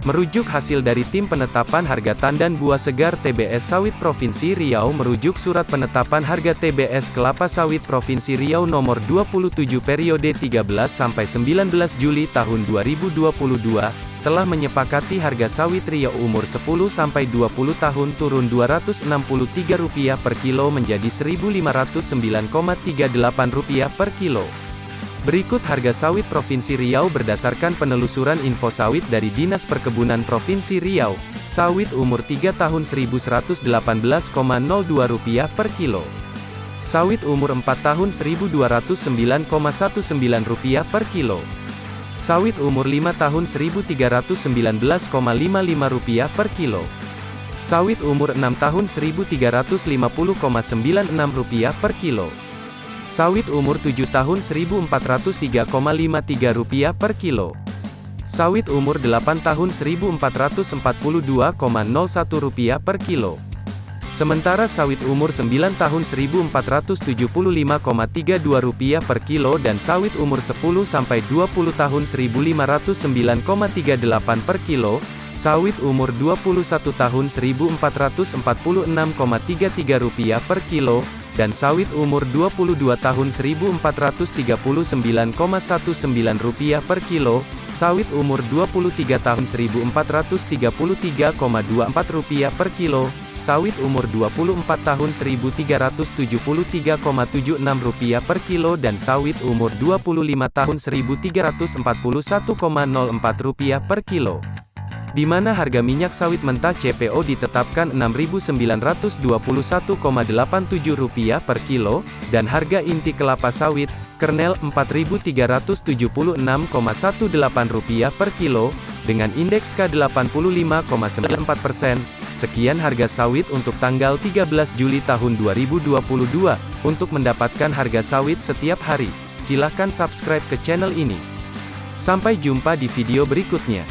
Merujuk hasil dari Tim Penetapan Harga Tandan Buah Segar TBS Sawit Provinsi Riau merujuk Surat Penetapan Harga TBS Kelapa Sawit Provinsi Riau nomor 27 periode 13 sampai 19 Juli tahun 2022 telah menyepakati harga sawit Riau umur 10 sampai 20 tahun turun Rp263 per kilo menjadi Rp1.509,38 per kilo. Berikut harga sawit Provinsi Riau berdasarkan penelusuran info sawit dari Dinas Perkebunan Provinsi Riau. Sawit umur 3 tahun Rp1.118,02 per kilo. Sawit umur 4 tahun Rp1.209,19 per kilo. Sawit umur 5 tahun Rp1.319,55 per kilo. Sawit umur 6 tahun Rp1.350,96 per kilo. Sawit umur 7 tahun Rp1.403,53 per kilo. Sawit umur 8 tahun Rp1.442,01 per kilo. Sementara sawit umur 9 tahun Rp1.475,32 per kilo dan sawit umur 10 sampai 20 tahun Rp1.509,38 per kilo, sawit umur 21 tahun Rp1.446,33 per kilo, dan sawit umur 22 tahun Rp1.439,19 per kilo, sawit umur 23 tahun Rp1.433,24 per kilo, sawit umur 24 tahun Rp1.373,76 per kilo dan sawit umur 25 tahun Rp1.341,04 per kilo di mana harga minyak sawit mentah CPO ditetapkan Rp6.921,87 per kilo, dan harga inti kelapa sawit, kernel Rp4.376,18 per kilo, dengan indeks K85,94%. Sekian harga sawit untuk tanggal 13 Juli tahun 2022. Untuk mendapatkan harga sawit setiap hari, silakan subscribe ke channel ini. Sampai jumpa di video berikutnya.